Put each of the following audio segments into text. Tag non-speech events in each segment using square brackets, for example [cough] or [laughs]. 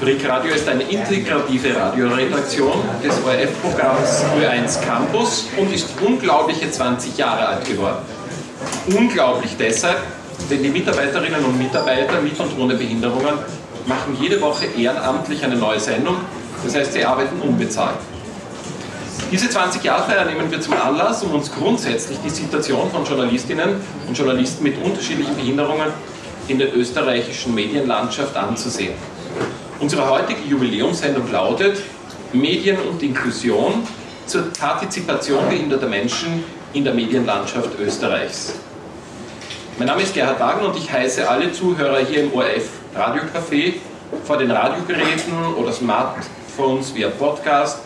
Frick Radio ist eine integrative Radioredaktion des ORF-Programms Ö1 Campus und ist unglaubliche 20 Jahre alt geworden. Unglaublich deshalb, denn die Mitarbeiterinnen und Mitarbeiter mit und ohne Behinderungen machen jede Woche ehrenamtlich eine neue Sendung, das heißt, sie arbeiten unbezahlt. Diese 20-Jahr-Feier nehmen wir zum Anlass, um uns grundsätzlich die Situation von Journalistinnen und Journalisten mit unterschiedlichen Behinderungen in der österreichischen Medienlandschaft anzusehen. Unsere heutige Jubiläumssendung lautet Medien und Inklusion zur Partizipation behinderter Menschen in der Medienlandschaft Österreichs. Mein Name ist Gerhard Wagen und ich heiße alle Zuhörer hier im ORF Radiocafé vor den Radiogeräten oder Smartphones via Podcast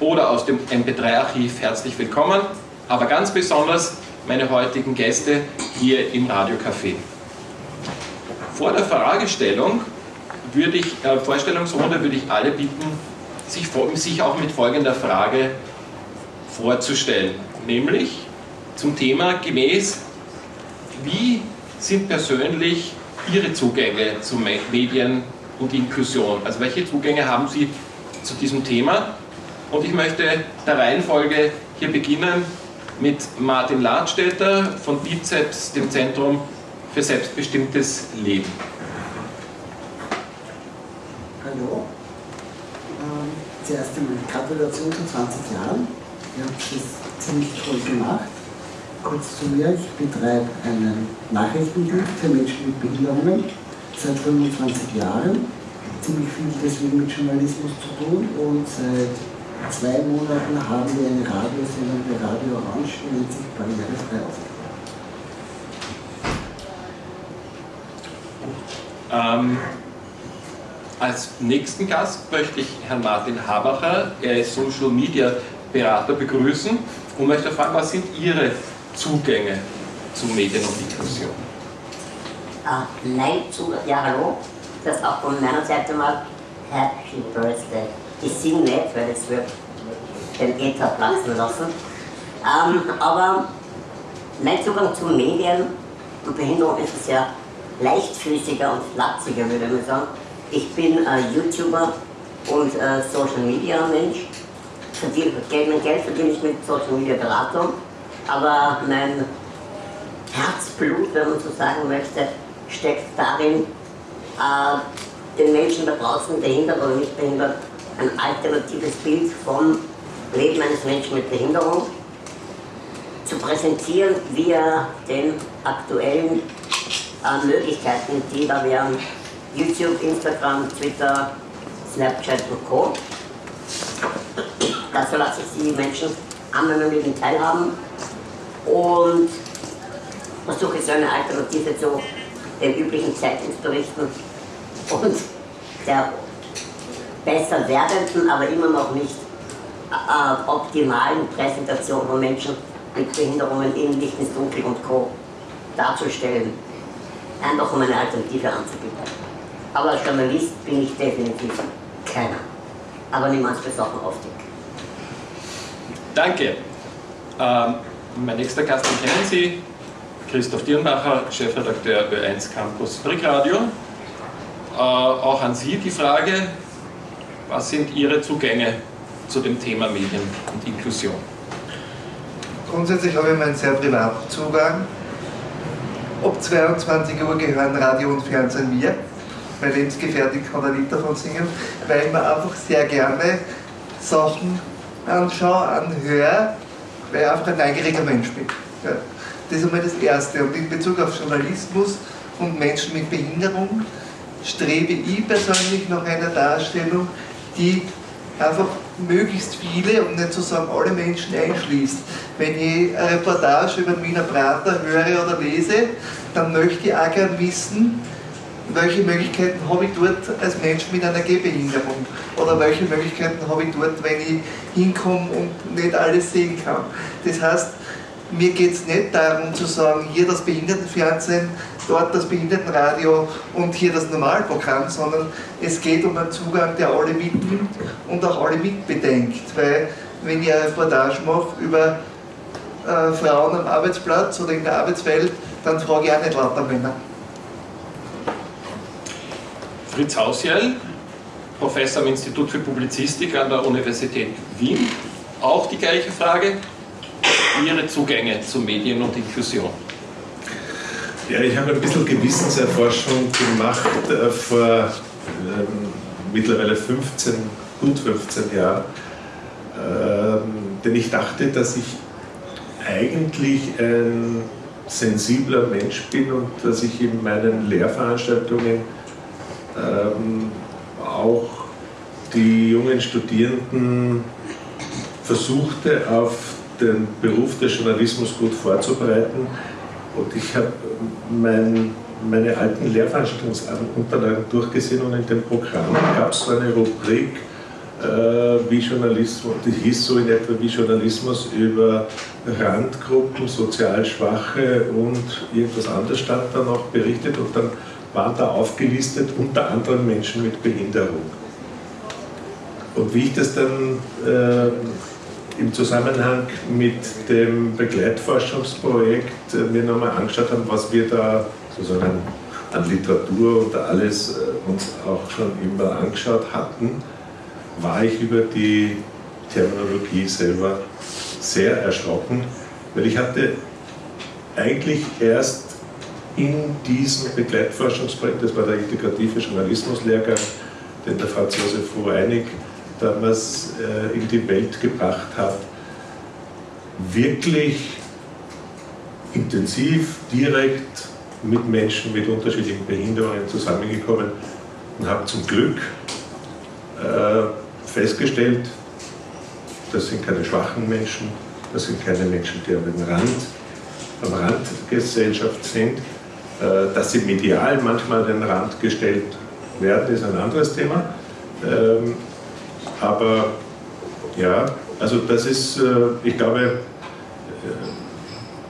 oder aus dem MP3-Archiv herzlich willkommen, aber ganz besonders meine heutigen Gäste hier im Radiocafé. Vor der Fragestellung würde ich, äh, Vorstellungsrunde würde ich alle bitten, sich, sich auch mit folgender Frage vorzustellen, nämlich zum Thema gemäß, wie sind persönlich Ihre Zugänge zu Medien und Inklusion? Also welche Zugänge haben Sie zu diesem Thema? Und ich möchte der Reihenfolge hier beginnen mit Martin Ladstätter von BIZEPS, dem Zentrum für selbstbestimmtes Leben. Hallo. Ähm, zuerst einmal Gratulation zu 20 Jahren. Ihr habt das ziemlich toll gemacht. Kurz zu mir, ich betreibe einen Nachrichtendienst für Menschen mit Behinderungen seit 25 Jahren. Ziemlich viel deswegen mit Journalismus zu tun und seit zwei Monaten haben wir eine Radiosendung bei Radio Orange, die nennt sich Barrierefrei aufgenommen. Ähm, als nächsten Gast möchte ich Herrn Martin Habacher, er ist Social Media Berater, begrüßen und möchte fragen, was sind Ihre Zugänge zu Medien und Inklusion? Ah, nein, zu, ja hallo, das auch von meiner Seite mal Happy Birthday. Ich singe nicht, weil es wird den Äther platzen lassen. Ähm, aber mein Zugang zu Medien und Behinderung ist sehr leichtfüßiger und flapsiger, würde man sagen. Ich bin äh, YouTuber und äh, Social Media Mensch. Mein Geld verdiene ich mit Social Media Beratung, aber mein Herzblut, wenn man so sagen möchte, steckt darin, äh, den Menschen da draußen, behindert oder nicht behindert, ein alternatives Bild vom Leben eines Menschen mit Behinderung zu präsentieren via den aktuellen äh, Möglichkeiten, die da wären YouTube, Instagram, Twitter, Snapchat und Co. Dazu lasse ich die Menschen an meinem Leben teilhaben und versuche so eine Alternative zu den üblichen Zeitungsberichten und der besser werdenden, aber immer noch nicht äh, optimalen Präsentation von Menschen mit Behinderungen in Licht ins Dunkel und Co. darzustellen. Einfach um eine Alternative anzubieten. Aber als Journalist bin ich definitiv keiner. Aber niemand besoffen auf dich. Danke. Ähm, mein nächster Gast, den kennen Sie, Christoph Dirnbacher, Chefredakteur Ö1 Campus Brickradio. Äh, auch an Sie die Frage, was sind Ihre Zugänge zu dem Thema Medien und Inklusion? Grundsätzlich habe ich meinen sehr privaten Zugang. Ab 22 Uhr gehören Radio und Fernsehen mir. Mein Lebensgefährtin kann ein Lied davon singen, weil ich mir einfach sehr gerne Sachen anschaue, anhöre, weil ich einfach ein neugieriger Mensch bin. Ja. Das ist einmal das Erste. Und in Bezug auf Journalismus und Menschen mit Behinderung strebe ich persönlich nach einer Darstellung, die einfach möglichst viele, um nicht zu sagen alle Menschen einschließt. Wenn ich eine Reportage über den Wiener Prater höre oder lese, dann möchte ich auch gerne wissen, welche Möglichkeiten habe ich dort als Mensch mit einer Gehbehinderung oder welche Möglichkeiten habe ich dort, wenn ich hinkomme und nicht alles sehen kann. Das heißt, mir geht es nicht darum zu sagen, hier das Behindertenfernsehen, dort das Behindertenradio und hier das Normalprogramm, sondern es geht um einen Zugang, der alle mitnimmt und auch alle mitbedenkt. Weil wenn ich eine Reportage mache über äh, Frauen am Arbeitsplatz oder in der Arbeitswelt, dann frage ich auch nicht lauter Männer. Fritz Hausjell, Professor am Institut für Publizistik an der Universität Wien. Auch die gleiche Frage, Ihre Zugänge zu Medien und Inklusion. Ja, ich habe ein bisschen Gewissenserforschung gemacht äh, vor ähm, mittlerweile 15, gut 15 Jahren, ähm, denn ich dachte, dass ich eigentlich ein sensibler Mensch bin und dass ich in meinen Lehrveranstaltungen ähm, auch die jungen Studierenden versuchte, auf den Beruf des Journalismus gut vorzubereiten. Und ich habe mein, meine alten Lehrveranstaltungsunterlagen durchgesehen und in dem Programm gab es so eine Rubrik, äh, wie Journalismus, die hieß so in etwa wie Journalismus über Randgruppen, sozial Schwache und irgendwas anderes stand da noch berichtet und dann waren da aufgelistet unter anderem Menschen mit Behinderung. Und wie ich das dann äh, im Zusammenhang mit dem Begleitforschungsprojekt äh, mir nochmal angeschaut habe, was wir da sozusagen an Literatur und alles äh, uns auch schon immer angeschaut hatten, war ich über die Terminologie selber sehr erschrocken, weil ich hatte eigentlich erst in diesem Begleitforschungsprojekt, das war der integrative Journalismuslehrgang, den der Franz Josef Rueinig damals äh, in die Welt gebracht hat, wirklich intensiv, direkt mit Menschen mit unterschiedlichen Behinderungen zusammengekommen und habe zum Glück äh, festgestellt, das sind keine schwachen Menschen, das sind keine Menschen, die am Rand, am Rand der Gesellschaft sind. Äh, dass sie medial manchmal an den Rand gestellt werden, ist ein anderes Thema. Ähm, aber ja, also das ist, äh, ich glaube, äh,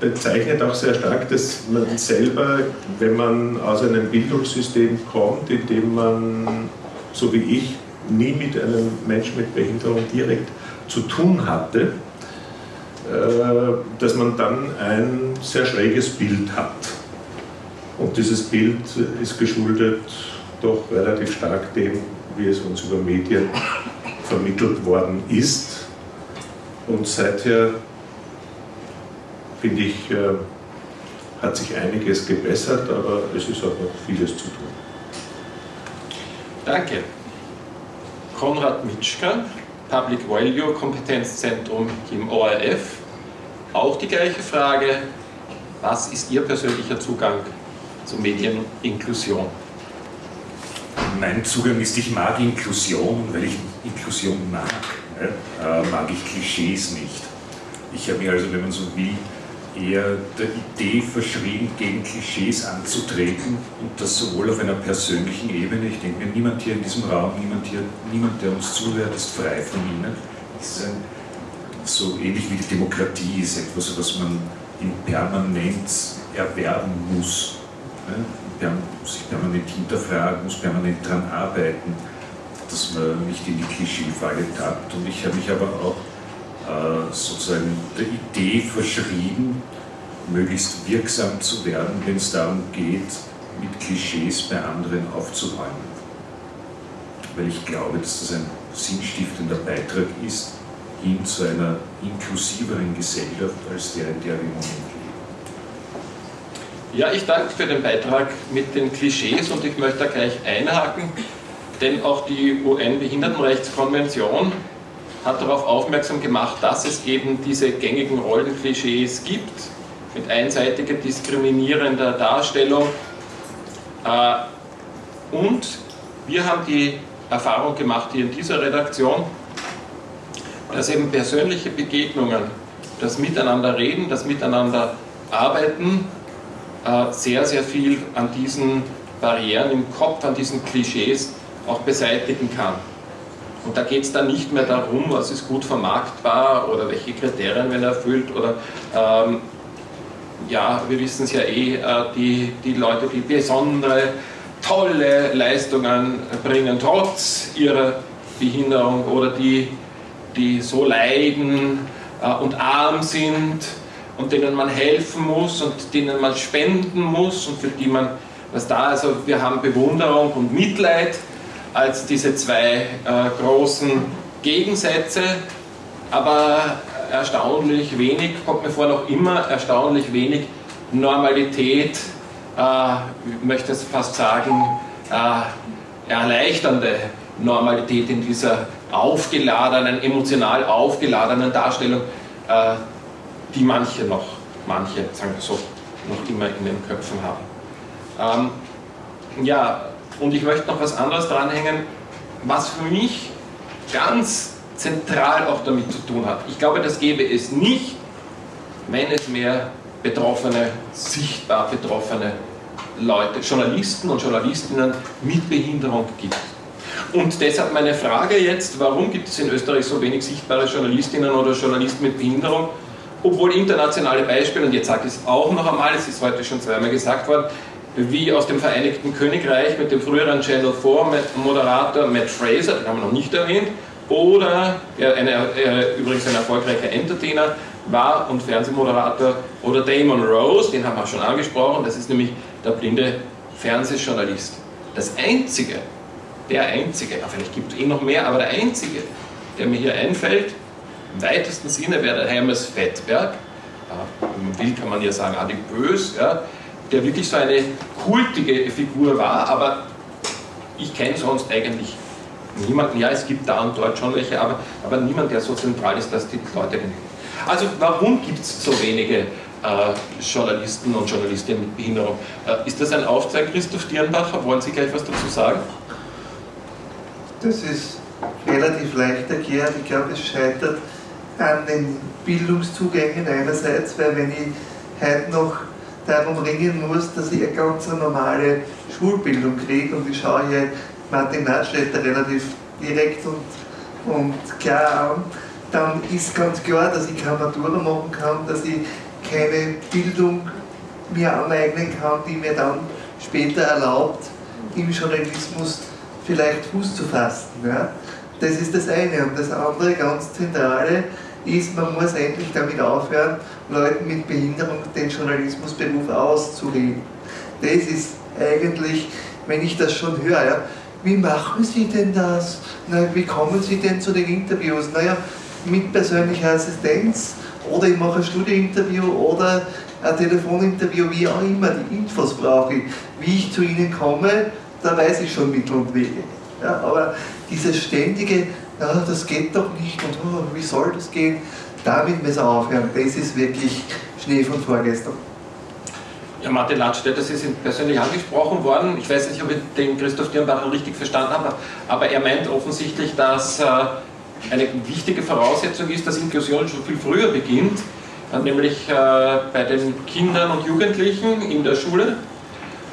bezeichnet auch sehr stark, dass man selber, wenn man aus einem Bildungssystem kommt, in dem man, so wie ich, nie mit einem Menschen mit Behinderung direkt zu tun hatte, dass man dann ein sehr schräges Bild hat. Und dieses Bild ist geschuldet doch relativ stark dem, wie es uns über Medien vermittelt worden ist. Und seither, finde ich, äh, hat sich einiges gebessert, aber es ist auch noch vieles zu tun. Danke. Konrad Mitschka, Public Value Kompetenzzentrum im ORF. Auch die gleiche Frage, was ist Ihr persönlicher Zugang zur Medieninklusion? Mein Zugang ist, ich mag Inklusion, weil ich Inklusion mag, ne, äh, mag ich Klischees nicht. Ich habe mich also, wenn man so will, eher der Idee verschrieben, gegen Klischees anzutreten und das sowohl auf einer persönlichen Ebene, ich denke mir, niemand hier in diesem Raum, niemand, hier, niemand der uns zuhört, ist frei von ihnen. Es ist ein, so ähnlich wie die Demokratie ist etwas, was man in permanent erwerben muss. Ne? Muss sich permanent hinterfragen, muss permanent daran arbeiten, dass man nicht in die Klischeefalle tappt. Und ich habe mich aber auch äh, sozusagen der Idee verschrieben, möglichst wirksam zu werden, wenn es darum geht, mit Klischees bei anderen aufzuräumen. Weil ich glaube, dass das ein sinnstiftender Beitrag ist hin zu einer inklusiveren Gesellschaft als der, in der wir im Moment leben. Ja, ich danke für den Beitrag mit den Klischees und ich möchte da gleich einhaken, denn auch die UN-Behindertenrechtskonvention hat darauf aufmerksam gemacht, dass es eben diese gängigen Rollenklischees gibt, mit einseitiger diskriminierender Darstellung. Äh, und wir haben die Erfahrung gemacht hier in dieser Redaktion, dass eben persönliche Begegnungen, das Miteinanderreden, das Miteinander arbeiten, sehr, sehr viel an diesen Barrieren im Kopf, an diesen Klischees auch beseitigen kann. Und da geht es dann nicht mehr darum, was ist gut vermarktbar oder welche Kriterien werden erfüllt oder ähm, ja, wir wissen es ja eh, äh, die, die Leute, die besondere, tolle Leistungen bringen, trotz ihrer Behinderung oder die, die so leiden äh, und arm sind und denen man helfen muss und denen man spenden muss und für die man was da, also wir haben Bewunderung und Mitleid, als diese zwei äh, großen Gegensätze, aber erstaunlich wenig, kommt mir vor noch immer erstaunlich wenig Normalität, äh, ich möchte es fast sagen, äh, erleichternde Normalität in dieser aufgeladenen, emotional aufgeladenen Darstellung, äh, die manche noch, manche, sagen wir so, noch immer in den Köpfen haben. Ähm, ja, und ich möchte noch was anderes dranhängen, was für mich ganz zentral auch damit zu tun hat. Ich glaube, das gäbe es nicht, wenn es mehr betroffene, sichtbar betroffene Leute, Journalisten und Journalistinnen mit Behinderung gibt. Und deshalb meine Frage jetzt, warum gibt es in Österreich so wenig sichtbare Journalistinnen oder Journalisten mit Behinderung, obwohl internationale Beispiele, und jetzt sage ich es auch noch einmal, es ist heute schon zweimal gesagt worden, wie aus dem Vereinigten Königreich mit dem früheren Channel 4 Moderator Matt Fraser, den haben wir noch nicht erwähnt, oder ja, eine, äh, übrigens ein erfolgreicher Entertainer war und Fernsehmoderator, oder Damon Rose, den haben wir schon angesprochen, das ist nämlich der blinde Fernsehjournalist. Das Einzige, der Einzige, vielleicht gibt es eh noch mehr, aber der Einzige, der mir hier einfällt, weitesten Sinne wäre der Hermes Fettberg, will kann man ja sagen adipös, ja, der wirklich so eine kultige Figur war, aber ich kenne sonst eigentlich niemanden, ja es gibt da und dort schon welche, aber, aber niemand, der so zentral ist, dass die Leute den Also warum gibt es so wenige äh, Journalisten und Journalistinnen mit Behinderung? Äh, ist das ein Aufzeig, Christoph Dierenbacher? Wollen Sie gleich was dazu sagen? Das ist relativ leicht erklärt. Ich glaube, es scheitert an den Bildungszugängen einerseits, weil wenn ich heute noch darum ringen muss, dass ich eine ganz normale Schulbildung kriege und ich schaue hier Martin Natschletter relativ direkt und, und klar an, dann ist ganz klar, dass ich keine Matura machen kann, dass ich keine Bildung mir aneignen kann, die mir dann später erlaubt, im Journalismus vielleicht Fuß zu fassen. Ja? Das ist das eine. Und das andere, ganz zentrale, ist, man muss endlich damit aufhören, Leuten mit Behinderung den Journalismusberuf auszureden. Das ist eigentlich, wenn ich das schon höre, ja, wie machen Sie denn das? Na, wie kommen Sie denn zu den Interviews? Naja, mit persönlicher Assistenz oder ich mache ein Studiointerview oder ein Telefoninterview, wie auch immer, die Infos brauche ich. Wie ich zu Ihnen komme, da weiß ich schon Mittel und Wege. Ja, aber dieses ständige, ja, das geht doch nicht und oh, wie soll das gehen, damit müssen wir aufhören. Das ist wirklich Schnee von vorgestern. Ja, Martin Landstetter, Sie sind persönlich angesprochen worden. Ich weiß nicht, ob ich den Christoph Dirnbacher richtig verstanden habe, aber er meint offensichtlich, dass äh, eine wichtige Voraussetzung ist, dass Inklusion schon viel früher beginnt, äh, nämlich äh, bei den Kindern und Jugendlichen in der Schule.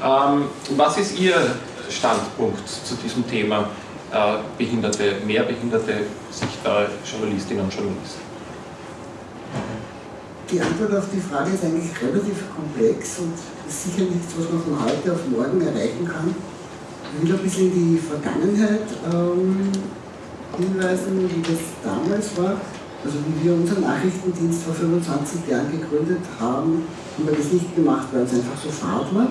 Ähm, was ist Ihr Standpunkt zu diesem Thema behinderte, mehr behinderte, sichtbare Journalistinnen und Journalisten? Die Antwort auf die Frage ist eigentlich relativ komplex und ist sicher nichts, was man von heute auf morgen erreichen kann. Ich will ein bisschen in die Vergangenheit ähm, hinweisen, wie das damals war. Also wie wir unseren Nachrichtendienst vor 25 Jahren gegründet haben, haben wir das nicht gemacht, weil es einfach so fad war,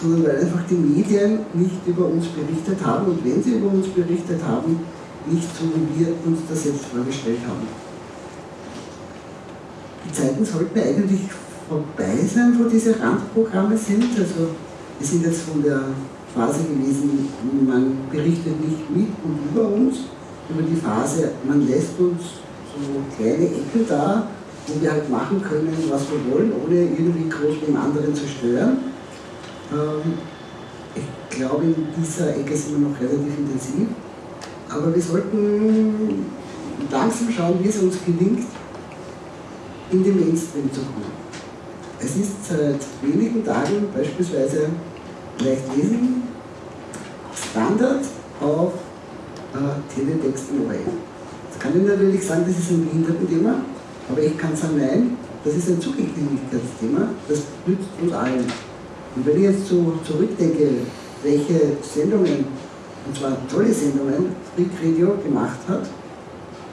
sondern weil einfach die Medien nicht über uns berichtet haben und wenn sie über uns berichtet haben, nicht so wie wir uns das jetzt vorgestellt haben die Zeiten sollten eigentlich vorbei sein, wo diese Randprogramme sind. Also wir sind jetzt von der Phase gewesen, man berichtet nicht mit und über uns, über die Phase, man lässt uns so kleine Ecken da, wo wir halt machen können, was wir wollen, ohne irgendwie groß den anderen zu stören. Ähm, ich glaube, in dieser Ecke sind wir noch relativ intensiv. Aber wir sollten langsam schauen, wie es uns gelingt, in den Mainstream zu kommen. Es ist seit wenigen Tagen beispielsweise leicht lesen Standard auf äh, Teletext ORF. Jetzt kann ich natürlich sagen, das ist ein Behindertenthema, aber ich kann sagen, nein, das ist ein Zugänglichkeitsthema, das nützt uns allen. Und wenn ich jetzt so zurückdenke, welche Sendungen, und zwar tolle Sendungen, Freak Radio gemacht hat,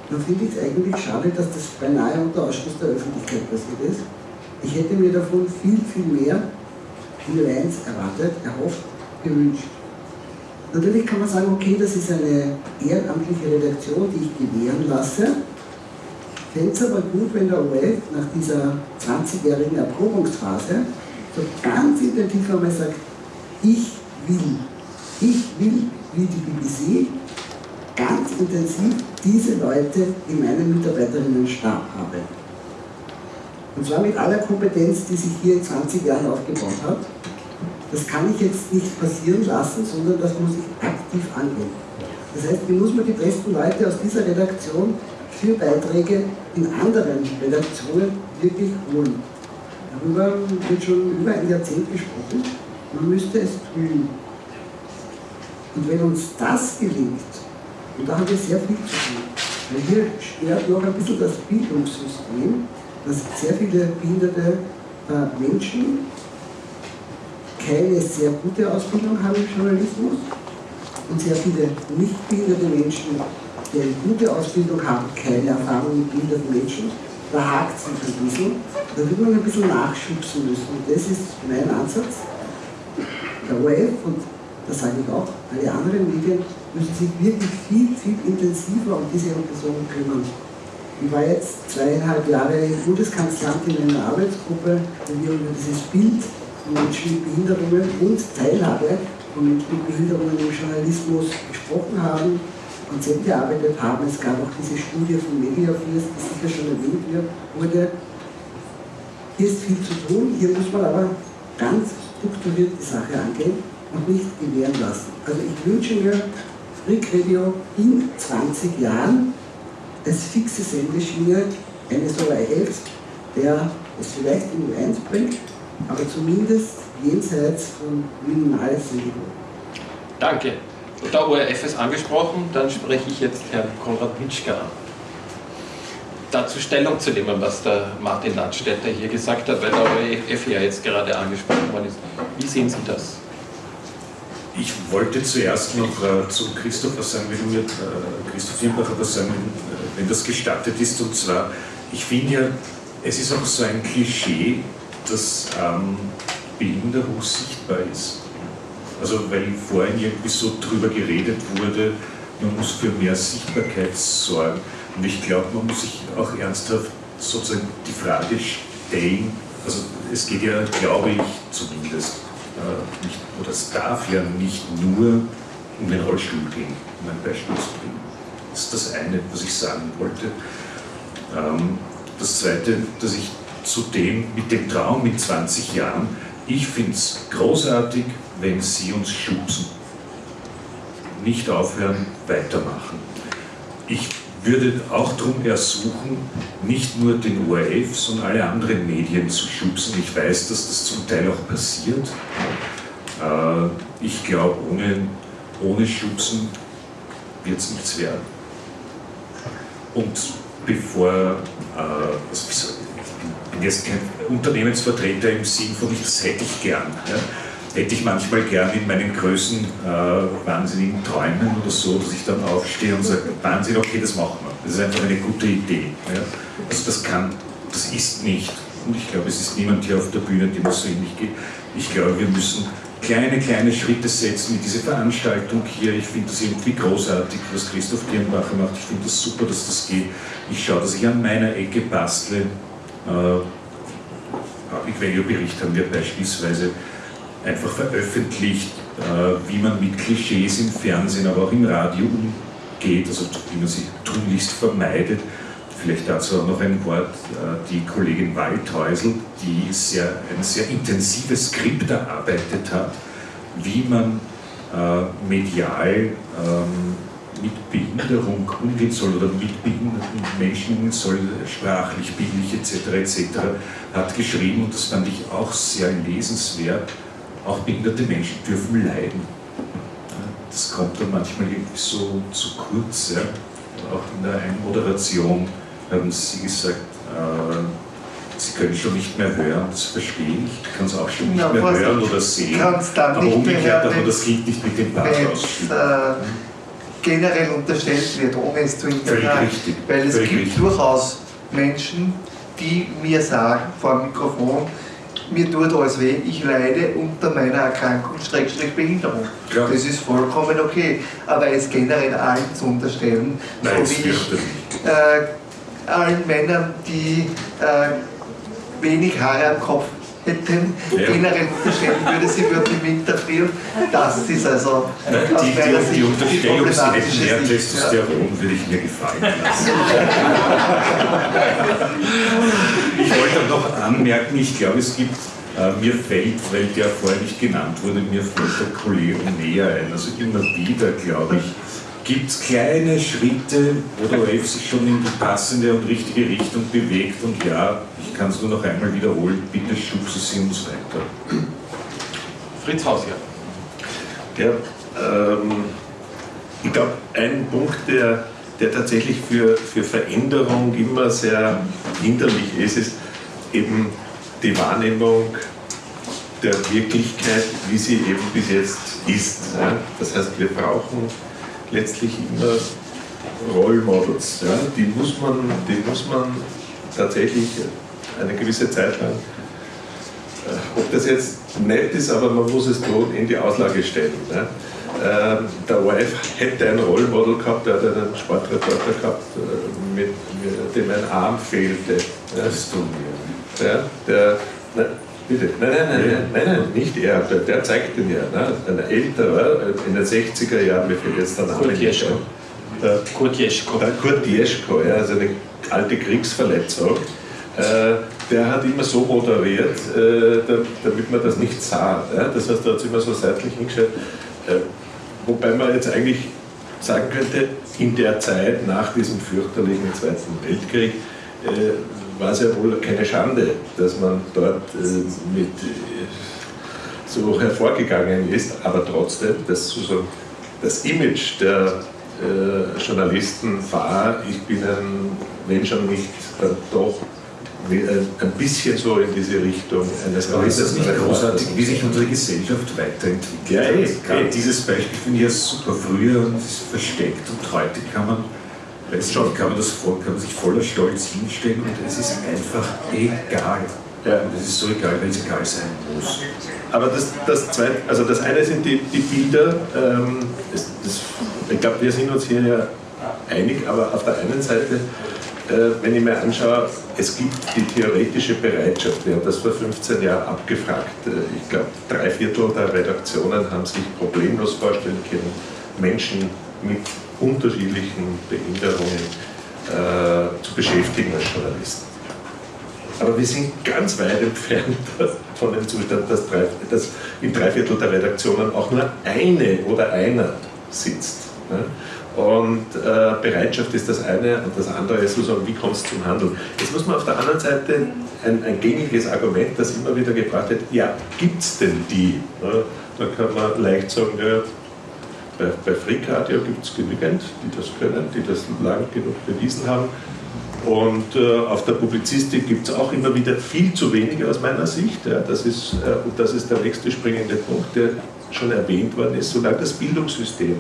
dann finde ich es eigentlich schade, dass das beinahe unter Ausschluss der Öffentlichkeit passiert ist. Ich hätte mir davon viel, viel mehr in 1 erwartet, erhofft, gewünscht. Natürlich kann man sagen, okay, das ist eine ehrenamtliche Redaktion, die ich gewähren lasse. Fände es aber gut, wenn der ORF nach dieser 20-jährigen Erprobungsphase so ganz intensiv einmal sagt, ich will, ich will, wie die BBC, ganz intensiv diese Leute in meinem Mitarbeiterinnenstab habe. Und zwar mit aller Kompetenz, die sich hier in 20 Jahren aufgebaut hat. Das kann ich jetzt nicht passieren lassen, sondern das muss ich aktiv angehen. Das heißt, wie muss man die besten Leute aus dieser Redaktion für Beiträge in anderen Redaktionen wirklich holen. Darüber wird schon über ein Jahrzehnt gesprochen. Man müsste es tun. Und wenn uns das gelingt, und da haben wir sehr viel zu tun, weil hier stört noch ein bisschen das Bildungssystem, dass sehr viele behinderte äh, Menschen keine sehr gute Ausbildung haben im Journalismus und sehr viele nicht behinderte Menschen, die eine gute Ausbildung haben, keine Erfahrung mit behinderten Menschen. Da hakt es ein bisschen. Da wird man ein bisschen nachschubsen müssen. Und das ist mein Ansatz. Der ORF und das sage ich auch, alle anderen Medien müssen sich wirklich viel, viel intensiver um diese Personen kümmern. Ich war jetzt zweieinhalb Jahre Bundeskanzlerin in einer Arbeitsgruppe, wo wir über dieses Bild von Menschen mit Behinderungen und Teilhabe von Menschen mit Behinderungen im Journalismus gesprochen haben, Konzepte erarbeitet haben. Es gab auch diese Studie von Mediafirst, die sicher schon erwähnt wurde. Hier ist viel zu tun, hier muss man aber ganz strukturiert die Sache angehen und nicht gewähren lassen. Also ich wünsche mir Freak Radio in 20 Jahren als fixe Sendeschiene eines ORF, der es vielleicht in U1 bringt, aber zumindest jenseits von minimales Niveau. Danke. Der ORF ist angesprochen, dann spreche ich jetzt Herrn Konrad Mitschka an. Dazu Stellung zu nehmen, was der Martin Landstätter hier gesagt hat, weil der ORF ja jetzt gerade angesprochen worden ist. Wie sehen Sie das? Ich wollte zuerst noch äh, zu Christoph sagen, wenn mir, äh, Christoph Firnbacher was sagen, wenn, wenn das gestattet ist. Und zwar, ich finde ja, es ist auch so ein Klischee, dass ähm, Behinderung sichtbar ist. Also weil vorhin irgendwie so drüber geredet wurde, man muss für mehr Sichtbarkeit sorgen. Und ich glaube, man muss sich auch ernsthaft sozusagen die Frage stellen, also es geht ja, glaube ich zumindest, äh, nicht, oder es darf ja nicht nur um den Rollstuhl gehen, um ein Beispiel zu bringen. Das ist das eine, was ich sagen wollte. Ähm, das zweite, dass ich zudem mit dem Traum mit 20 Jahren, ich finde es großartig, wenn Sie uns schubsen. Nicht aufhören, weitermachen. Ich würde auch darum ersuchen, nicht nur den ORF, sondern alle anderen Medien zu schubsen. Ich weiß, dass das zum Teil auch passiert. Äh, ich glaube, ohne, ohne Schubsen wird es nichts werden. Und bevor, also ich bin jetzt kein Unternehmensvertreter im Sinn von, das hätte ich gern. Ja hätte ich manchmal gern in meinen Größen äh, wahnsinnigen Träumen oder so, dass ich dann aufstehe und sage, Wahnsinn, okay, das machen wir. Das ist einfach eine gute Idee. Ja? Also das kann, das ist nicht, und ich glaube, es ist niemand hier auf der Bühne, dem es so ähnlich geht. Ich glaube, wir müssen kleine, kleine Schritte setzen mit dieser Veranstaltung hier. Ich finde das irgendwie großartig, was Christoph Dirnbacher macht. Ich finde das super, dass das geht. Ich schaue, dass ich an meiner Ecke bastle. Äh, Public Value Bericht haben wir beispielsweise einfach veröffentlicht, äh, wie man mit Klischees im Fernsehen, aber auch im Radio umgeht, also wie man sie tunlichst vermeidet. Vielleicht dazu auch noch ein Wort, äh, die Kollegin Waldhäusl, die sehr, ein sehr intensives Skript erarbeitet hat, wie man äh, medial ähm, mit Behinderung umgehen soll oder mit behinderten Menschen soll, sprachlich, bildlich etc. etc. hat geschrieben und das fand ich auch sehr lesenswert auch behinderte Menschen dürfen leiden. Das kommt dann manchmal irgendwie so zu kurz. Ja. Auch in der Einmoderation haben Sie gesagt, äh, Sie können schon nicht mehr hören, das verstehe ich. Ich kann es auch schon nicht ja, mehr hören oder sehen. Aber umgekehrt man das Kind nicht mit dem ausspielen. Äh, generell unterstellt wird, ohne es zu hinterfragen. Weil es Völlig gibt richtig. durchaus Menschen, die mir sagen vor dem Mikrofon, mir tut alles weh, ich leide unter meiner Erkrankung, Schrägstrich Behinderung. Ja. Das ist vollkommen okay. Aber es generell allen zu unterstellen, Nein, so wie ich äh, allen Männern, die äh, wenig Haare am Kopf hätten, Ja. generell unterstellen würde, sie würden im Winter frieren. Das ist also Nein, aus die, meiner die, die Sicht Unterstellung, sie hätten mehr Sicht, ja. Testosteron, würde ich mir gefallen lassen. [laughs] ich wollte noch anmerken, ich glaube, es gibt, äh, mir fällt, weil der vorher nicht genannt wurde, mir fällt der Kollege näher ein. Also immer wieder, glaube ich, gibt es kleine Schritte, wo der OF sich schon in die passende und richtige Richtung bewegt. Und ja, ich kann es nur noch einmal wiederholen, bitte schubsen Sie uns weiter. Fritz Hausier. Ja, ähm, ich glaube, ein Punkt, der, der tatsächlich für, für Veränderung immer sehr hinderlich ist, ist eben die Wahrnehmung der Wirklichkeit, wie sie eben bis jetzt ist. Ja? Das heißt, wir brauchen letztlich immer Role Models. Ja? Die, muss man, die muss man tatsächlich eine gewisse Zeit lang äh, ob das jetzt nett ist, aber man muss es tun, in die Auslage stellen. Ne? Der ORF hätte ein Rollmodel gehabt, der hat einen Sportreporter gehabt, äh, mit, mit dem ein Arm fehlte. Das wir. Ja, der, bitte, nein, nein, nein, nein, nein, nein, nicht er, der, der zeigt den ja. Ne? Ein älterer, äh, in den 60er Jahren, mir fällt jetzt der Name Kurt Jeschko. Der, Kurt Jeschko. der Kurt Jeschko, ja, also eine alte Kriegsverletzung, äh, der hat immer so moderiert, äh, da, damit man das nicht sah. Ja? Das heißt, er hat sich immer so seitlich hingestellt. Äh, wobei man jetzt eigentlich sagen könnte, in der Zeit nach diesem fürchterlichen Zweiten Weltkrieg äh, war es ja wohl keine Schande, dass man dort äh, mit äh, so hervorgegangen ist, aber trotzdem, das, sozusagen, das Image der äh, Journalisten war, ich bin ein, wenn schon nicht, dann doch wie ein, bisschen so in diese Richtung eines Aber ist das nicht großartig, wie sich unsere Gesellschaft weiterentwickelt? Ja, eh, Gerade eh. dieses Beispiel finde ich ja super. Früher und es ist versteckt und heute kann man, ich nicht, kann man, das voll, kann man sich voller Stolz hinstellen und es ist einfach egal. Ja. Und es ist so egal, weil es egal sein muss. Aber das, das, zweite, also das eine sind die, die Bilder. Ähm, das, das, ich glaube, wir sind uns hier ja einig, aber auf der einen Seite, äh, wenn ich mir anschaue, es gibt die theoretische Bereitschaft. Wir haben das vor 15 Jahren abgefragt. Äh, ich glaube, drei Viertel der Redaktionen haben sich problemlos vorstellen können, Menschen mit unterschiedlichen Behinderungen äh, zu beschäftigen als Journalisten. Aber wir sind ganz weit entfernt [laughs] von dem Zustand, dass, drei, dass in drei Viertel der Redaktionen auch nur eine oder einer sitzt. Ne? Und äh, Bereitschaft ist das eine und das andere ist sozusagen, wie kommt es zum Handeln. Jetzt muss man auf der anderen Seite ein, ein gängiges Argument, das immer wieder gebracht wird, ja, gibt es denn die? Ne? Da kann man leicht sagen, ja, bei, bei Frick Radio gibt es genügend, die das können, die das lang genug bewiesen haben. Und äh, auf der Publizistik gibt es auch immer wieder viel zu wenig aus meiner Sicht. Ja, das ist, äh, und das ist der nächste springende Punkt, der schon erwähnt worden ist, solange das Bildungssystem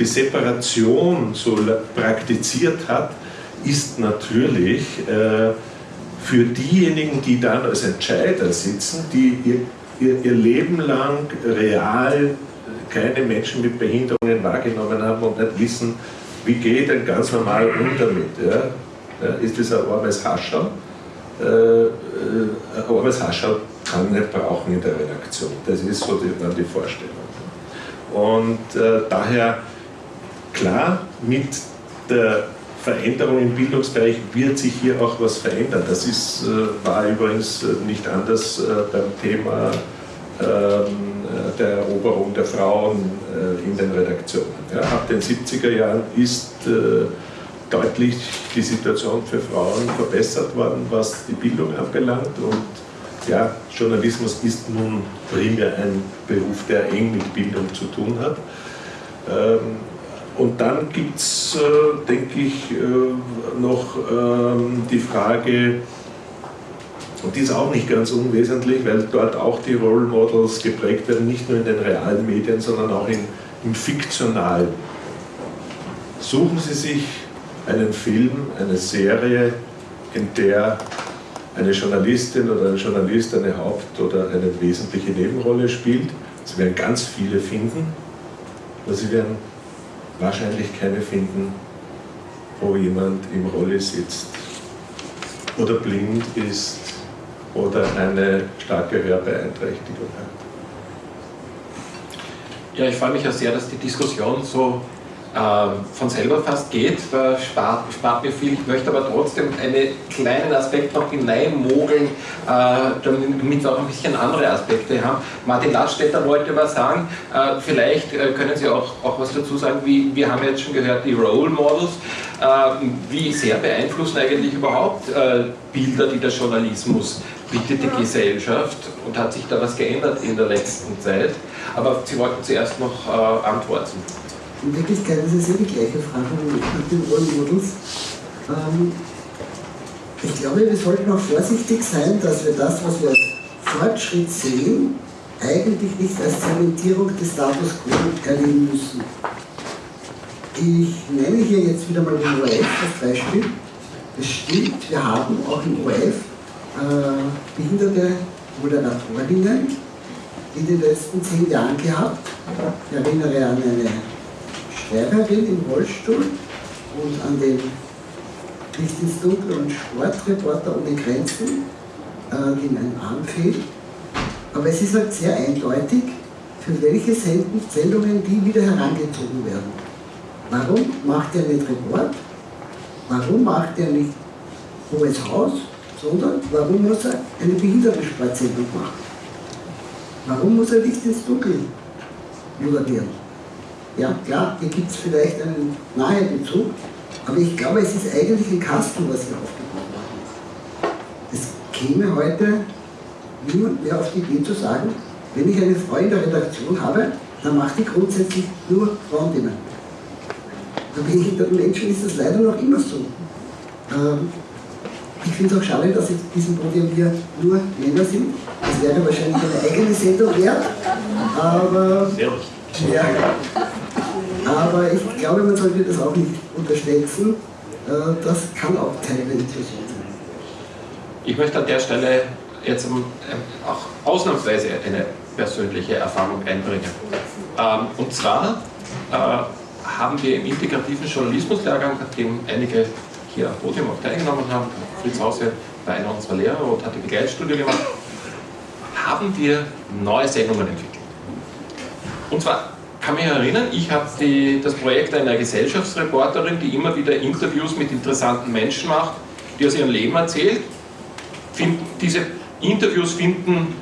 die Separation so praktiziert hat, ist natürlich äh, für diejenigen, die dann als Entscheider sitzen, die ihr, ihr, ihr Leben lang real keine Menschen mit Behinderungen wahrgenommen haben und nicht wissen, wie geht ein ganz normal um damit. Ja? Ja, ist das ein armes Hascherl? Äh, äh, ein armes Hascherl kann nicht brauchen in der Redaktion. Das ist so die, waren die Vorstellung. Und äh, daher, klar, mit der Veränderung im Bildungsbereich wird sich hier auch was verändern. Das ist, äh, war übrigens äh, nicht anders äh, beim Thema ähm, äh, der Eroberung der Frauen äh, in den Redaktionen. Ja, ab den 70er Jahren ist äh, deutlich die Situation für Frauen verbessert worden, was die Bildung anbelangt. Und ja, Journalismus ist nun primär ein Beruf, der eng mit Bildung zu tun hat. Ähm, und dann gibt es, äh, denke ich, äh, noch ähm, die Frage, und die ist auch nicht ganz unwesentlich, weil dort auch die Role Models geprägt werden, nicht nur in den realen Medien, sondern auch in, im fiktionalen. Suchen Sie sich einen Film, eine Serie, in der eine Journalistin oder ein Journalist eine Haupt- oder eine wesentliche Nebenrolle spielt. Sie werden ganz viele finden, aber sie werden wahrscheinlich keine finden, wo jemand im Rolle sitzt oder blind ist oder eine starke Hörbeeinträchtigung hat. Ja, ich freue mich ja sehr, dass die Diskussion so äh, von selber fast geht. Da spart, spart, mir viel. Ich möchte aber trotzdem einen kleinen Aspekt noch hineinmogeln, äh, damit wir auch ein bisschen andere Aspekte haben. Martin Ladstätter wollte was sagen. Äh, vielleicht äh, können Sie auch, auch was dazu sagen. Wie, wir haben jetzt schon gehört, die Role Models. Äh, wie sehr beeinflussen eigentlich überhaupt äh, Bilder, die der Journalismus bietet, die Gesellschaft? Und hat sich da was geändert in der letzten Zeit? Aber Sie wollten zuerst noch äh, antworten. In Wirklichkeit ist es ja die gleiche Frage mit den Ohrmodels. Ähm, ich glaube, wir sollten auch vorsichtig sein, dass wir das, was wir als Fortschritt sehen, eigentlich nicht als Zementierung des Status quo erleben müssen. Ich nenne hier jetzt wieder mal den ORF als Beispiel. Es stimmt, wir haben auch im ORF äh, behinderte Moderatorinnen in den letzten zehn Jahren gehabt. Ich erinnere an eine Schreiberin im Rollstuhl und an den Licht ins Dunkel und Sportreporter ohne Grenzen, äh, dem ein Arm fehlt. Aber es ist halt sehr eindeutig, für welche Sendungen die wieder herangezogen werden. Warum macht er nicht Report? Warum macht er nicht Hohes Haus? Sondern warum muss er eine Behindertensportsendung machen? Warum muss er Licht ins Dunkel moderieren? Ja, klar, hier gibt es vielleicht einen nahen Bezug, aber ich glaube, es ist eigentlich ein Kasten, was hier aufgebaut worden ist. Es käme heute niemand mehr auf die Idee zu sagen, wenn ich eine Frau in der Redaktion habe, dann macht die grundsätzlich nur Frauenthemen. Bei behinderten Menschen ist das leider noch immer so. Ähm, ich finde es auch schade, dass in diesem Podium hier nur Männer sind. Das wäre wahrscheinlich eine eigene Sendung wert. Aber, ja, aber ich glaube, man sollte das auch nicht unterschätzen. Äh, das kann auch Teil der Diskussion sein. Ich möchte an der Stelle jetzt ähm, auch ausnahmsweise eine persönliche Erfahrung einbringen. Ähm, und zwar äh, haben wir im integrativen Journalismuslehrgang, an dem einige hier am Podium auch teilgenommen haben, Fritz Hause war einer unserer Lehrer und hat die Begleitstudie gemacht, haben wir neue Sendungen entwickelt. Und zwar kann mich erinnern, ich habe das Projekt einer Gesellschaftsreporterin, die immer wieder Interviews mit interessanten Menschen macht, die aus ihrem Leben erzählt. Diese Interviews finden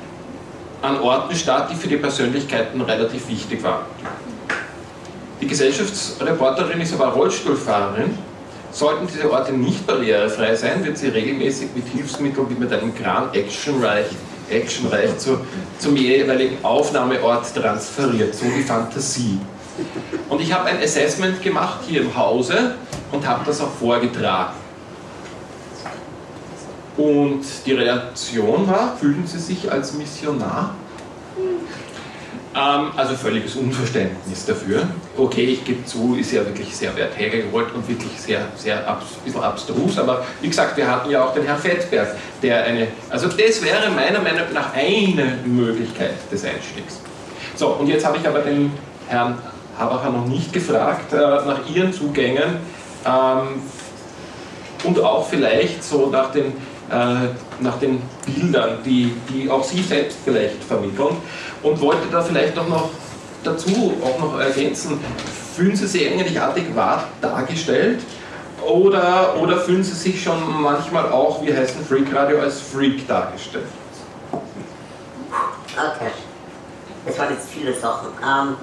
an Orten statt, die für die Persönlichkeiten relativ wichtig waren. Die Gesellschaftsreporterin ist aber Rollstuhlfahrerin. Sollten diese Orte nicht barrierefrei sein, wird sie regelmäßig mit Hilfsmitteln wie mit einem Kran actionreich, actionreich zu, zum jeweiligen Aufnahmeort transferiert, so die Fantasie. Und ich habe ein Assessment gemacht hier im Hause und habe das auch vorgetragen. Und die Reaktion war, fühlen Sie sich als Missionar? Ähm, also völliges Unverständnis dafür. Okay, ich gebe zu, ist ja wirklich sehr weit hergeholt und wirklich sehr, sehr abs bisschen abstrus, aber wie gesagt, wir hatten ja auch den Herrn Fettberg, der eine, also das wäre meiner Meinung nach eine Möglichkeit des Einstiegs. So, und jetzt habe ich aber den Herrn Habacher noch nicht gefragt äh, nach Ihren Zugängen ähm, und auch vielleicht so nach den, nach den Bildern, die, die auch Sie selbst vielleicht vermitteln und wollte da vielleicht auch noch dazu auch noch ergänzen, fühlen Sie sich eigentlich adäquat dargestellt oder, oder fühlen Sie sich schon manchmal auch, wie heißt ein Freak Radio, als Freak dargestellt? Okay. Das waren jetzt viele Sachen. Ähm,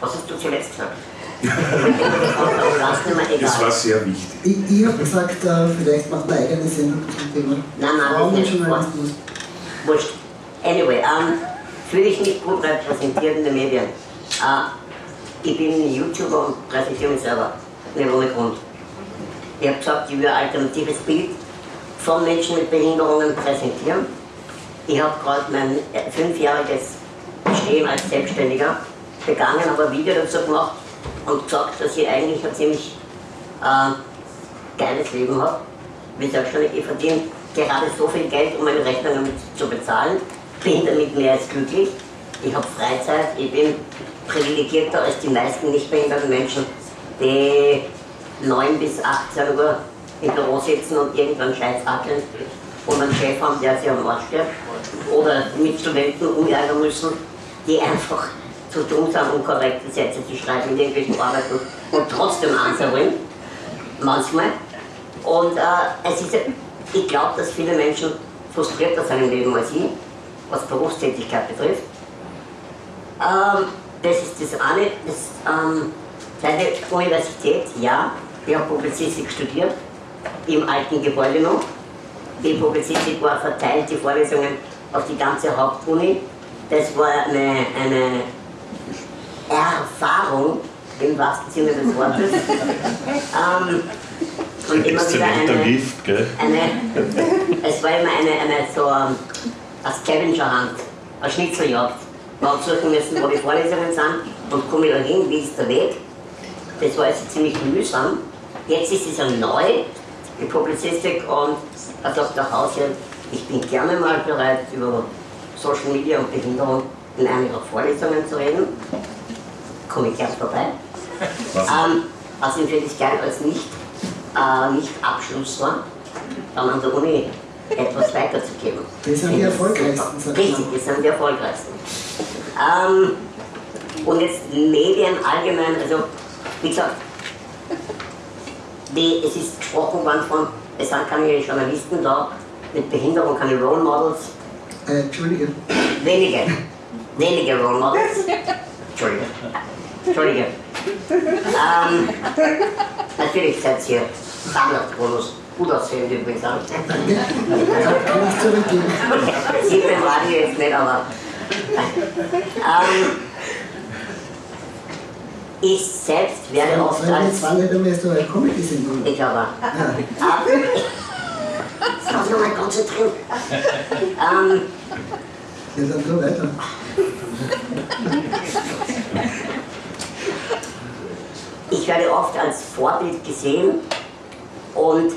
was hast du zuletzt gesagt? Das war sehr wichtig. Ich, ich habe gesagt, äh, vielleicht macht eine eigene Sendung zum Thema Nein, nein, das ist Journalismus. Wurscht. Anyway, ähm, fühle ich nicht gut repräsentiert in den Medien. Äh, ich bin YouTuber und präsentiere mich selber. Nicht ohne Grund. Ich habe gesagt, ich will ein alternatives Bild von Menschen mit Behinderungen präsentieren. Ich habe gerade mein äh, fünfjähriges Bestehen als Selbstständiger begangen, ein Video dazu gemacht und gesagt, dass ich eigentlich ein ziemlich äh, geiles Leben habe. wie selbstständig, ich verdiene gerade so viel Geld, um meine Rechnungen zu bezahlen, bin damit mehr als glücklich. Ich habe Freizeit, ich bin privilegierter als die meisten nicht behinderten Menschen, die 9 bis 18 Uhr im Büro sitzen und irgendwann Scheiß hackeln und einen Chef haben, der sich am Arsch stirbt. Oder mit Studenten umjagen müssen, die einfach zu dumm sind, um korrekte Sätze zu schreiben in irgendwelchen Arbeiten und trotzdem Answer wollen. Manchmal. Und äh, es ist, ich glaube, dass viele Menschen frustrierter sind im Leben als ich, was Berufstätigkeit betrifft. Ähm, das ist das eine. Das, ähm, seine Universität, ja, ich habe Publizistik studiert, im alten Gebäude noch. Die Publizistik war verteilt, die Vorlesungen auf die ganze Hauptuni. Das war eine, eine Erfahrung im wahrsten Sinne des Wortes. [laughs] ähm, und immer wieder eine, Lift, gell? eine, es war immer eine, eine so ähm, eine Scavenger-Hand, eine Schnitzeljagd. Man hat suchen müssen, wo die Vorlesungen sind und komme ich da hin, wie ist der Weg. Das war also ziemlich mühsam. Jetzt ist es ja neu, die Publizistik, und da sagt der Hausherr, ich bin gerne mal bereit, über Social Media und Behinderung in einer ihrer Vorlesungen zu reden. Komme ich gern vorbei. Ähm, außerdem finde ich geil, als nicht, äh, nicht Abschlussler dann an der Uni etwas weiterzugeben. Das sind die erfolgreichsten. Richtig, das sind die erfolgreichsten. Ähm, und jetzt Medien allgemein, also wie gesagt, die, es ist gesprochen worden von, es sind keine Journalisten da, mit Behinderung keine Role Models, Äh, Entschuldige. wenige, wenige Role Models. Entschuldige. Entschuldige. Ähm, natürlich seid ihr Standardbonus. Gut aussehend übrigens auch. Sieht beim Radio jetzt nicht, aber. ähm, ich selbst werde oft als. jetzt war nicht einmal so eine Comedy-Sendung. Ich aber. Ähm, Jetzt muss ich nochmal konzentrieren. Ähm, Ja, dann tu weiter. Ich werde oft als Vorbild gesehen und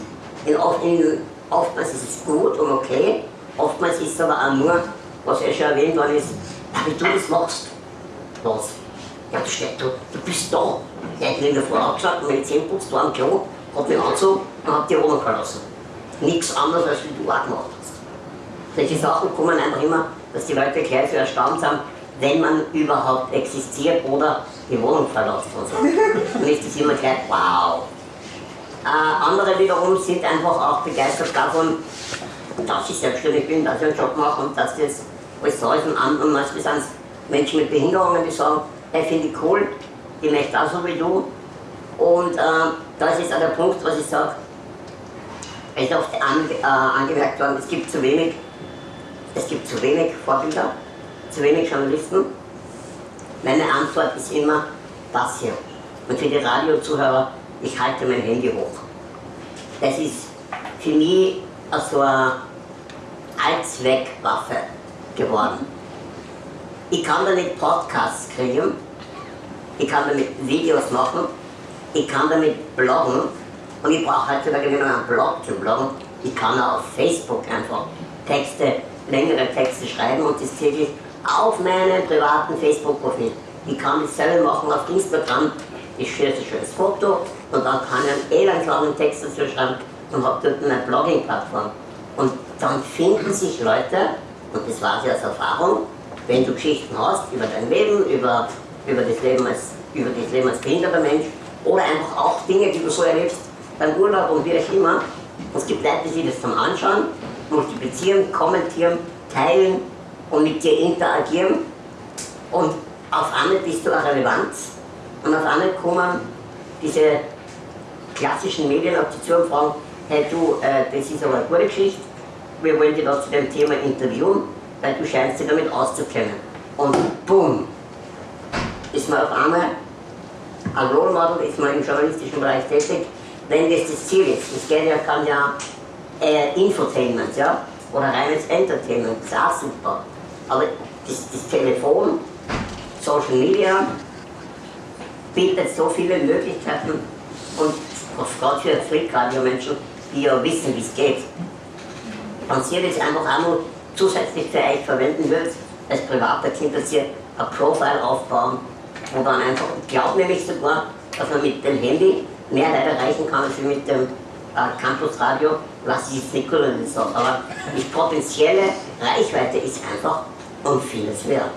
oftmals ist es gut und okay, oftmals ist es aber auch nur, was ja schon erwähnt worden ist, wie du das machst. Was? Ja, du, steht, du, du bist da. Hat mir in der Früh aufgeschaut, meine Zähne putzt, war am Klo, hat mich angezogen und hat die Wohnung verlassen. Nichts anderes, als wie du auch gemacht hast. Solche Sachen kommen einfach immer, dass die Leute gleich so erstaunt sind, wenn man überhaupt existiert oder die Wohnung verlässt und so. Dann ist das immer gleich, wow. Äh, andere wiederum sind einfach auch begeistert davon, dass ich selbstständig bin, dass ich einen Job mache und dass das alles da ist. Und anderen manchmal sind es Menschen mit Behinderungen, die sagen, hey, finde ich cool, ich möchte auch so wie du. Und äh, das ist auch der Punkt, was ich sage, es ist oft an, äh, angemerkt worden, es gibt zu wenig, es gibt zu wenig Vorbilder, zu wenig Journalisten. Meine Antwort ist immer das hier. Und für die Radiozuhörer, ich halte mein Handy hoch. Das ist für mich so eine Allzweckwaffe geworden. Ich kann damit Podcasts kriegen, ich kann damit Videos machen, ich kann damit bloggen und ich brauche heutzutage nicht mehr einen Blog zu bloggen, ich kann auch auf Facebook einfach Texte, längere Texte schreiben und das täglich auf meinem privaten Facebook-Profil. Ich kann dasselbe machen auf Instagram, ich schieße ein schönes Foto und dann kann ich einen elendlangen Text dazu schreiben und habe dort eine Blogging-Plattform. Und dann finden sich Leute, und das weiß ich aus Erfahrung, wenn du Geschichten hast über dein Leben, über, über, das, Leben als, über das Leben als behinderter Mensch oder einfach auch Dinge, die du so erlebst beim Urlaub und wie auch immer. Und es gibt Leute, die sich das zum Anschauen, multiplizieren, kommentieren, teilen und mit dir interagieren. Und auf einmal bist du eine Relevanz und auf einmal kommen diese klassischen Medien auf dich zu und fragen, hey du, äh, das ist aber eine gute Geschichte, wir wollen dich da zu dem Thema interviewen, weil du scheinst dich damit auszukennen. Und boom, ist man auf einmal ein Role Model, ist man im journalistischen Bereich tätig, wenn das das Ziel ist. Das geht ja, kann ja äh, Infotainment, ja, oder reines Entertainment, ist auch super. Aber das, das Telefon, Social Media bietet so viele Möglichkeiten. Und gerade für Freakradio-Menschen die ja wissen, wie es geht, wenn ihr das einfach auch noch zusätzlich für euch verwenden würdet, als privater interessiert, ein Profile aufbauen und dann einfach, ich glaube nämlich sogar, dass man mit dem Handy mehr Leute erreichen kann als mit dem Campusradio, was ich jetzt nicht gut sagen, aber die potenzielle Reichweite ist einfach um vieles wert.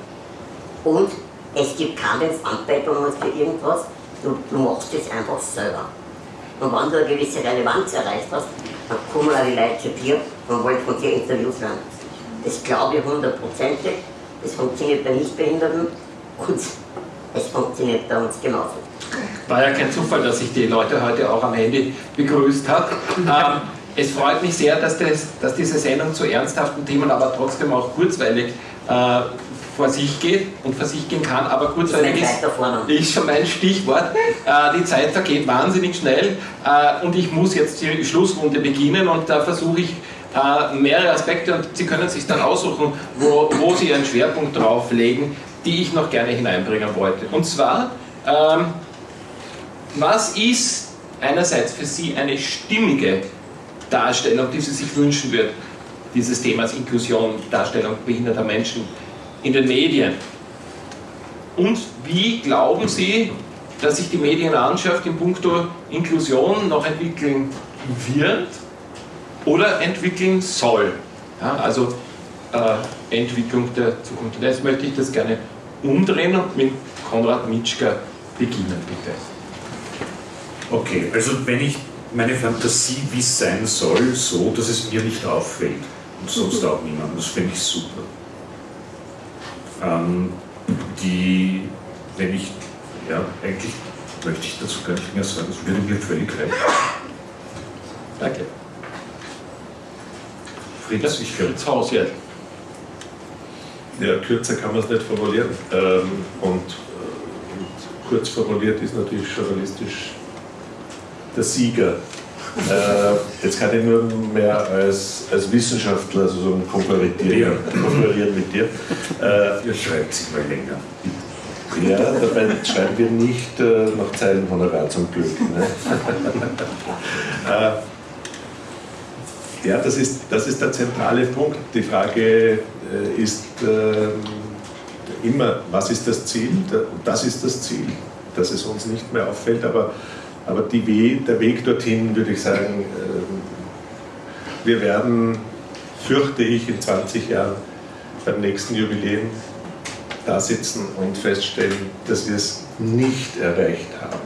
Und es gibt keine Anpackungen für irgendwas, du, du machst es einfach selber. Und wenn du eine gewisse Relevanz erreicht hast, dann kommen auch die Leute zu dir und wollen von dir Interviews hören. Das glaube ich hundertprozentig. Das funktioniert bei Nichtbehinderten und es funktioniert bei uns genauso. War ja kein Zufall, dass ich die Leute heute auch am Handy begrüßt habe. Ähm, es freut mich sehr, dass, das, dass, diese Sendung zu ernsthaften Themen, aber trotzdem auch kurzweilig äh, vor sich geht und vor sich gehen kann, aber kurzweilig ist, ist schon mein Stichwort. Äh, die Zeit vergeht wahnsinnig schnell äh, und ich muss jetzt die Schlussrunde beginnen und da versuche ich äh, mehrere Aspekte und Sie können sich dann aussuchen, wo, wo Sie Ihren Schwerpunkt drauf legen, die ich noch gerne hineinbringen wollte. Und zwar, ähm, was ist einerseits für Sie eine stimmige Darstellung, die Sie sich wünschen würden, dieses Themas Inklusion, Darstellung behinderter Menschen in den Medien? Und wie glauben Sie, dass sich die Medienlandschaft in puncto Inklusion noch entwickeln wird oder entwickeln soll? Ja, also äh, Entwicklung der Zukunft. Und jetzt möchte ich das gerne umdrehen und mit Konrad Mitschka beginnen, bitte. Okay, also wenn ich meine Fantasie, wie es sein soll, so, dass es mir nicht auffällt und sonst auch niemand, das finde ich super. Ähm, die, wenn ich, ja, eigentlich möchte ich dazu gar nicht mehr sagen, das würde mir völlig reichen. Danke. Fritz, ich Fritz Haus jetzt. Ja, kürzer kann man es nicht formulieren. Ähm, und, und kurz formuliert ist natürlich journalistisch der Sieger. Äh, jetzt kann ich nur mehr als, als Wissenschaftler sozusagen konkurrieren, konkurrieren mit dir. Äh, Ihr schreibt sich mal länger. Ja, dabei schreiben wir nicht äh, nach Zeilen Honorar zum Glück. Ne? äh, ja, das ist, das ist der zentrale Punkt. Die Frage äh, ist ähm, immer, was ist das Ziel? Das ist das Ziel, dass es uns nicht mehr auffällt, aber aber We der Weg dorthin, würde ich sagen, ähm, wir werden, fürchte ich, in 20 Jahren beim nächsten Jubiläum da sitzen und feststellen, dass wir es nicht erreicht haben.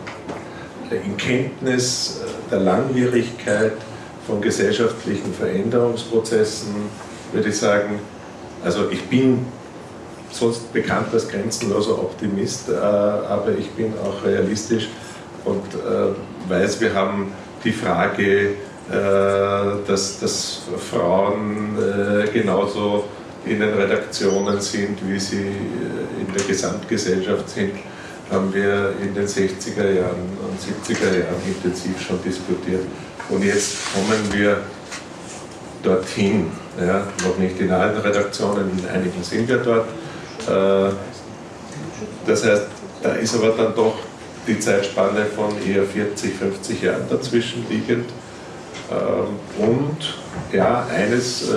In Kenntnis äh, der Langwierigkeit von gesellschaftlichen Veränderungsprozessen würde ich sagen, also ich bin sonst bekannt als grenzenloser Optimist, äh, aber ich bin auch realistisch und äh, weiß, wir haben die Frage, äh, dass, dass Frauen äh, genauso in den Redaktionen sind, wie sie äh, in der Gesamtgesellschaft sind, haben wir in den 60er Jahren und 70er Jahren intensiv schon diskutiert. Und jetzt kommen wir dorthin, ja, noch nicht in allen Redaktionen, in einigen sind wir dort. Das heißt, da ist aber dann doch die Zeitspanne von eher 40, 50 Jahren dazwischen liegend. Ähm, und ja, eines, äh,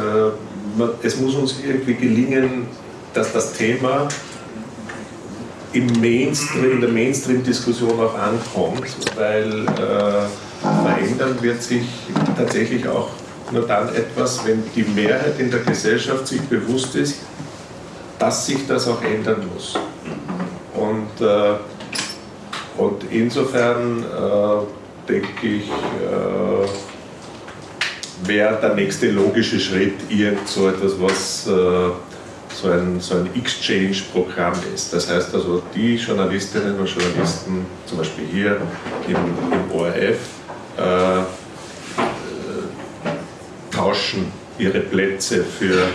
es muss uns irgendwie gelingen, dass das Thema im Mainstream, in der Mainstream-Diskussion auch ankommt, weil äh, verändern wird sich tatsächlich auch nur dann etwas, wenn die Mehrheit in der Gesellschaft sich bewusst ist, dass sich das auch ändern muss. Und äh, und insofern äh, denke ich, äh, wäre der nächste logische Schritt irgend so etwas, was äh, so ein, so ein Exchange-Programm ist. Das heißt also, die Journalistinnen und Journalisten, zum Beispiel hier im, im ORF, äh, äh, tauschen ihre Plätze für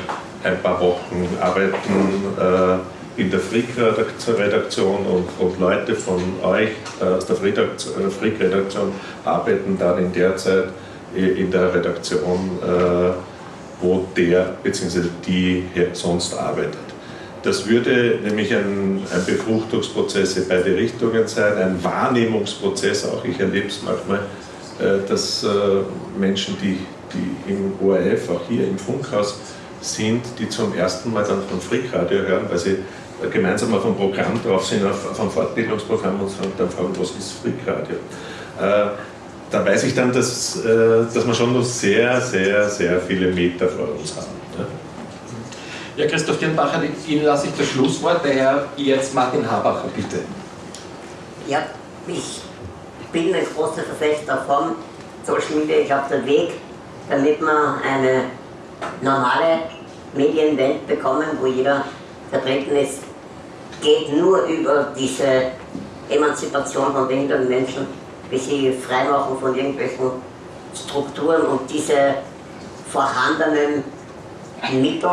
ein paar Wochen, arbeiten äh, in der Frick-Redaktion und, und, Leute von euch äh, aus der äh, Frick-Redaktion arbeiten dann in der Zeit in der Redaktion, äh, wo der bzw. die sonst arbeitet. Das würde nämlich ein, ein Befruchtungsprozess in beide Richtungen sein, ein Wahrnehmungsprozess auch. Ich erlebe es manchmal äh, dass äh, Menschen, die, die im ORF, auch hier im Funkhaus sind, die zum ersten Mal dann von Freakradio hören, weil sie gemeinsam auf einem Programm drauf sind, auf, auf einem Fortbildungsprogramm und dann fragen, was ist Freakradio? Da weiß ich dann, dass, dass wir schon noch sehr, sehr, sehr viele Meter vor uns haben. Ja, Christoph Dirnbacher, Ihnen lasse ich das Schlusswort, daher jetzt Martin Habacher, bitte. Ja, ich bin ein großer Verfechter von Social Media. Ich glaube, der Weg, damit wir eine normale Medienwelt bekommen, wo jeder vertreten ist, geht nur über diese Emanzipation von behinderten Menschen, wie sie freimachen von irgendwelchen Strukturen und diese vorhandenen Mittel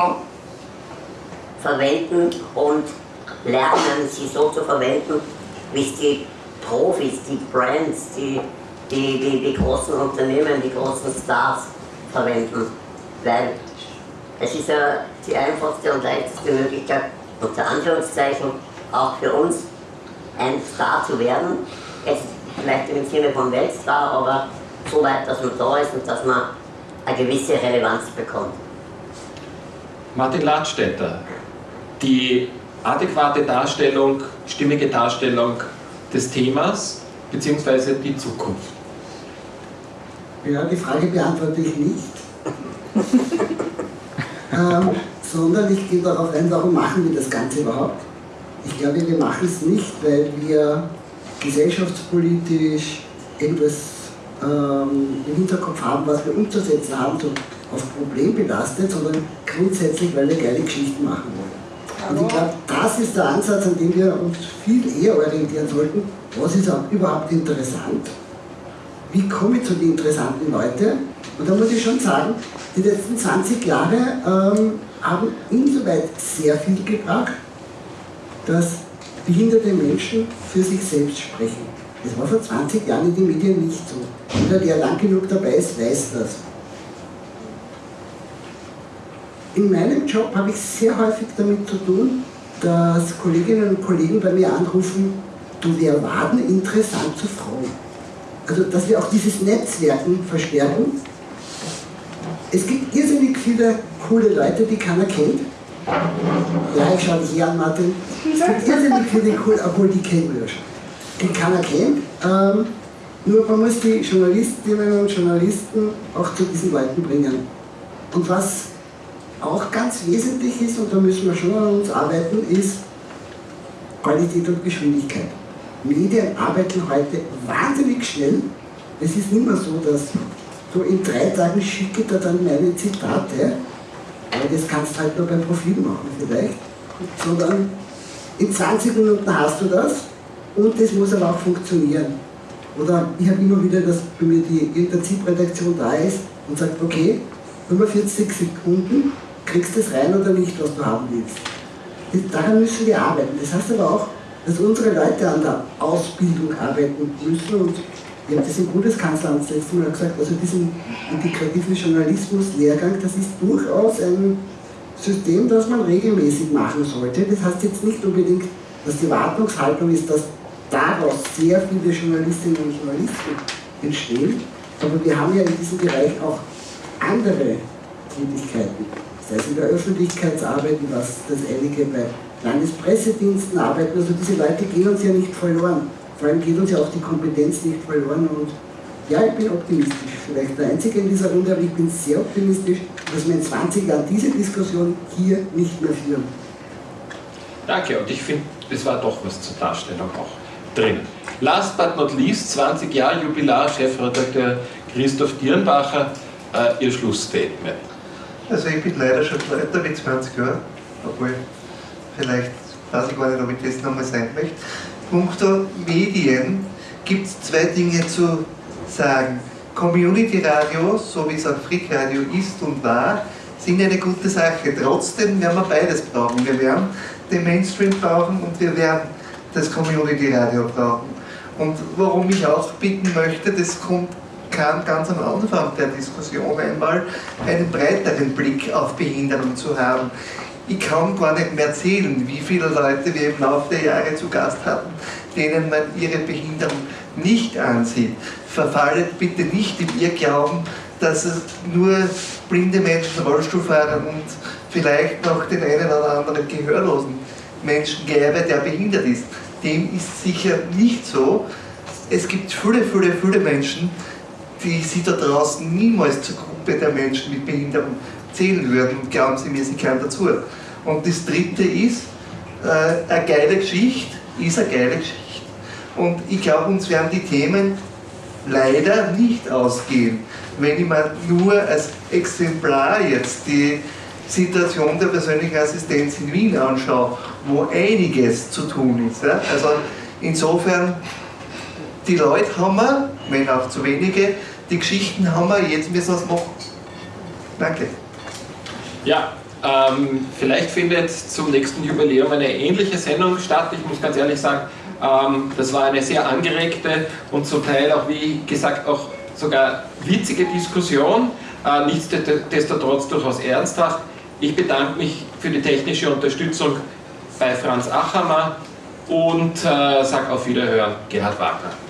verwenden und lernen, sie so zu verwenden, wie es die Profis, die Brands, die, die, die, die großen Unternehmen, die großen Stars verwenden. Weil es ist ja die einfachste und leichteste Möglichkeit, unter Anführungszeichen, auch für uns ein Star zu werden. Jetzt vielleicht im Sinne von Weltstar, aber so weit, dass man da ist und dass man eine gewisse Relevanz bekommt. Martin Ladstätter, die adäquate Darstellung, stimmige Darstellung des Themas bzw. die Zukunft? Ja, die Frage beantworte ich nicht. [laughs] ähm, sondern ich gehe darauf ein, warum machen wir das Ganze überhaupt? Ich glaube, wir machen es nicht, weil wir gesellschaftspolitisch irgendwas ähm, im Hinterkopf haben, was wir umzusetzen haben, so auf Problem belastet, sondern grundsätzlich, weil wir geile Geschichten machen wollen. Und ich glaube, das ist der Ansatz, an dem wir uns viel eher orientieren sollten. Was ist überhaupt interessant? Wie komme ich zu den interessanten Leuten? Und da muss ich schon sagen, die letzten 20 Jahre ähm, haben insoweit sehr viel gebracht, dass behinderte Menschen für sich selbst sprechen. Das war vor 20 Jahren in den Medien nicht so. Jeder, der lang genug dabei ist, weiß das. In meinem Job habe ich sehr häufig damit zu tun, dass Kolleginnen und Kollegen bei mir anrufen, du, wir waren interessant zu Frauen. Also, dass wir auch dieses Netzwerken verstärken. Es gibt irrsinnig viele coole Leute, die keiner kennt. Ja, ich schaue dich hier an, Martin. Es gibt irrsinnig viele coole, obwohl die kennen wir schon. Die keiner kennt. Ähm, nur man muss die Journalistinnen und Journalisten auch zu diesen Leuten bringen. Und was auch ganz wesentlich ist, und da müssen wir schon an uns arbeiten, ist Qualität und Geschwindigkeit. Medien arbeiten heute wahnsinnig schnell. Es ist nicht mehr so, dass so in drei Tagen schicke da dann meine Zitate, weil das kannst du halt nur beim Profil machen vielleicht, sondern in 20 Minuten hast du das und das muss aber auch funktionieren. Oder ich habe immer wieder, dass bei mir die Intensivredaktion da ist und sagt, okay, 45 Sekunden kriegst du es rein oder nicht, was du haben willst. Daran müssen wir arbeiten. Das heißt aber auch, dass unsere Leute an der Ausbildung arbeiten müssen und haben das im Bundeskanzleramt das letzte Mal gesagt, also diesen integrativen Journalismus-Lehrgang, das ist durchaus ein System, das man regelmäßig machen sollte. Das heißt jetzt nicht unbedingt, dass die Wartungshaltung ist, dass daraus sehr viele Journalistinnen und Journalisten entstehen, aber wir haben ja in diesem Bereich auch andere Tätigkeiten sei es in der Öffentlichkeitsarbeit, was das einige bei Landespressediensten arbeiten. Also diese Leute gehen uns ja nicht verloren. Vor allem geht uns ja auch die Kompetenz nicht verloren. Und ja, ich bin optimistisch. Vielleicht der Einzige in dieser Runde, aber ich bin sehr optimistisch, dass wir in 20 Jahren diese Diskussion hier nicht mehr führen. Danke, und ich finde, es war doch was zur Darstellung auch drin. Last but not least, 20 Jahre Jubilar, Chefredakteur Christoph Dirnbacher, äh, Ihr Schlussstatement. Also ich bin leider schon älter wie 20 Jahre, obwohl vielleicht weiß ich gar nicht, ob ich das nochmal sein möchte. Punkto Medien gibt es zwei Dinge zu sagen. Community Radio, so wie es auch Frick Radio ist und war, sind eine gute Sache. Trotzdem werden wir beides brauchen. Wir werden den Mainstream brauchen und wir werden das Community Radio brauchen. Und warum ich auch bitten möchte, das kommt kann, ganz am Anfang der Diskussion einmal einen breiteren Blick auf Behinderung zu haben. Ich kann gar nicht mehr zählen, wie viele Leute wir im Laufe der Jahre zu Gast hatten, denen man ihre Behinderung nicht ansieht, verfallet bitte nicht im Irrglauben, dass es nur blinde Menschen, Rollstuhlfahrer und vielleicht noch den einen oder anderen gehörlosen Menschen gäbe, der behindert ist. Dem ist sicher nicht so. Es gibt viele, viele, viele Menschen, die sie da draußen niemals zur Gruppe der Menschen mit Behinderung zählen würden glauben sie mir, sie kehren dazu. Und das dritte ist, äh, eine geile Geschichte ist eine geile Geschichte. Und ich glaube, uns werden die Themen leider nicht ausgehen. Wenn ich mir nur als Exemplar jetzt die Situation der persönlichen Assistenz in Wien anschaue, wo einiges zu tun ist. Ja? Also insofern, die Leute haben wir, wenn auch zu wenige, die Geschichten haben wir, jetzt müssen wir es machen. Danke. Ja, ähm, vielleicht findet zum nächsten Jubiläum eine ähnliche Sendung statt. Ich muss ganz ehrlich sagen, ähm, das war eine sehr angeregte und zum Teil auch, wie gesagt, auch sogar witzige Diskussion, äh, nichtsdestotrotz durchaus ernsthaft. Ich bedanke mich für die technische Unterstützung bei Franz Achammer und äh, sage auf Wiederhören, Gerhard Wagner.